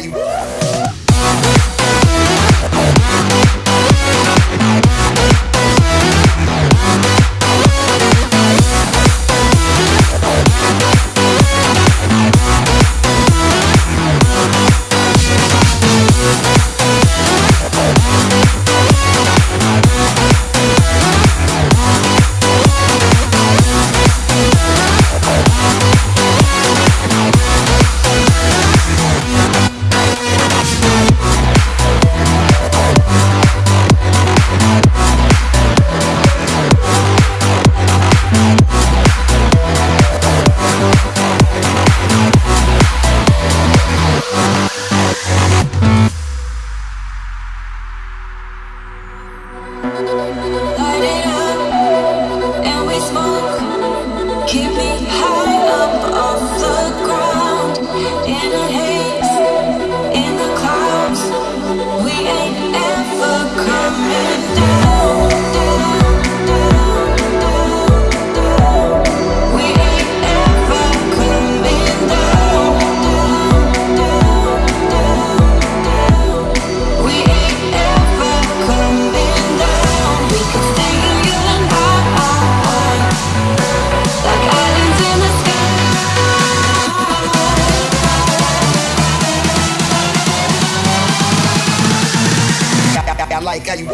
got you. I like how you.